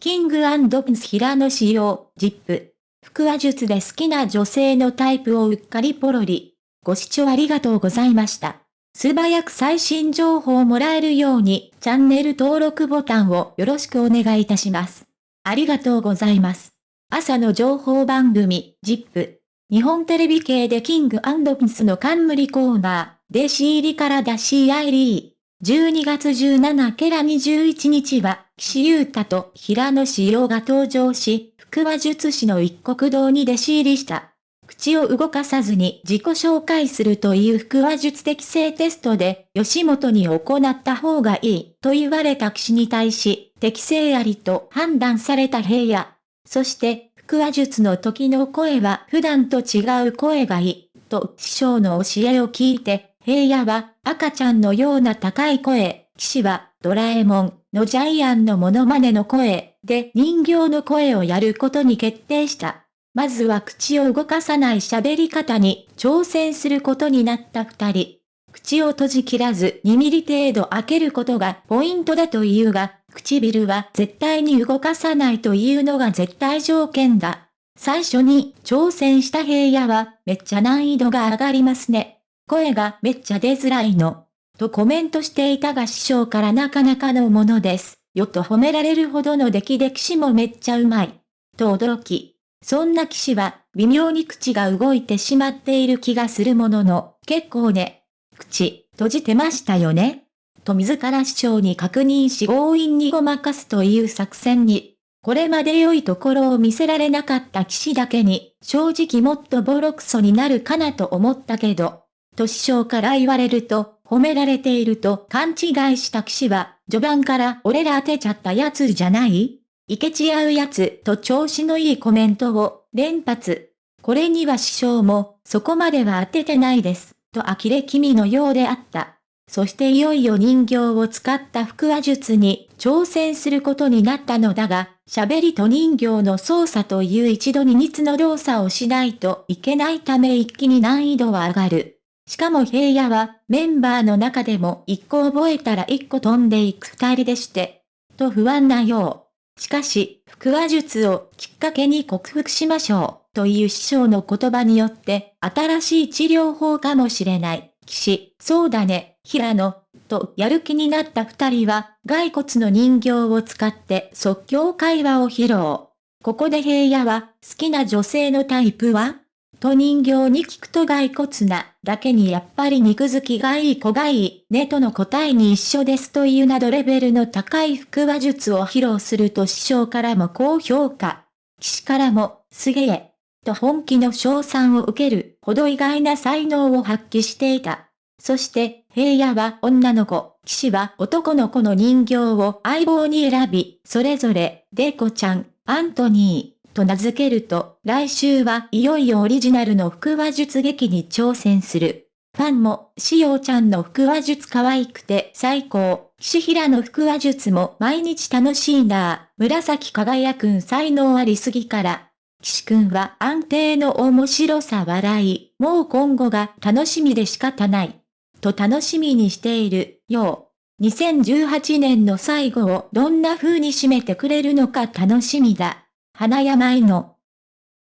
キングプンス平野仕様、ジップ。腹話術で好きな女性のタイプをうっかりポロリ。ご視聴ありがとうございました。素早く最新情報をもらえるように、チャンネル登録ボタンをよろしくお願いいたします。ありがとうございます。朝の情報番組、ジップ。日本テレビ系でキングプンスの冠コーナー、弟子入りから出し合いリー。12月17ケラ21日は、岸優太と平野志陽が登場し、腹話術師の一国堂に弟子入りした。口を動かさずに自己紹介するという腹話術適正テストで、吉本に行った方がいいと言われた騎士に対し、適正ありと判断された平野。そして、腹話術の時の声は普段と違う声がいい、と師匠の教えを聞いて、平野は赤ちゃんのような高い声、騎士はドラえもんのジャイアンのモノマネの声で人形の声をやることに決定した。まずは口を動かさない喋り方に挑戦することになった二人。口を閉じ切らず2ミリ程度開けることがポイントだというが、唇は絶対に動かさないというのが絶対条件だ。最初に挑戦した平野はめっちゃ難易度が上がりますね。声がめっちゃ出づらいの。とコメントしていたが師匠からなかなかのものです。よと褒められるほどの出来で騎士もめっちゃうまい。と驚き。そんな騎士は、微妙に口が動いてしまっている気がするものの、結構ね。口、閉じてましたよねと自ら師匠に確認し強引にごまかすという作戦に、これまで良いところを見せられなかった騎士だけに、正直もっとボロクソになるかなと思ったけど、と師匠から言われると、褒められていると勘違いした騎士は、序盤から俺ら当てちゃったやつじゃない？いけち合うやつと調子のいいコメントを連発。これには師匠も、そこまでは当ててないです、と呆れ気味のようであった。そしていよいよ人形を使った腹話術に挑戦することになったのだが、喋りと人形の操作という一度に密の動作をしないといけないため一気に難易度は上がる。しかも平野はメンバーの中でも一個覚えたら一個飛んでいく二人でして、と不安なよう。しかし、腹話術をきっかけに克服しましょう、という師匠の言葉によって、新しい治療法かもしれない。騎士、そうだね、平野、とやる気になった二人は、骸骨の人形を使って即興会話を披露。ここで平野は、好きな女性のタイプは？と人形に聞くと骸骨な、だけにやっぱり肉付きがいい子がいい、ねとの答えに一緒ですというなどレベルの高い腹話術を披露すると師匠からも高評価。騎士からも、すげえ、と本気の賞賛を受けるほど意外な才能を発揮していた。そして、平野は女の子、騎士は男の子の人形を相棒に選び、それぞれ、デコちゃん、アントニー、と名付けると、来週はいよいよオリジナルの腹話術劇に挑戦する。ファンも、しおちゃんの腹話術可愛くて最高。岸平の腹話術も毎日楽しいな紫輝くん才能ありすぎから。岸くんは安定の面白さ笑い、もう今後が楽しみで仕方ない。と楽しみにしている、よう。2018年の最後をどんな風に締めてくれるのか楽しみだ。花山への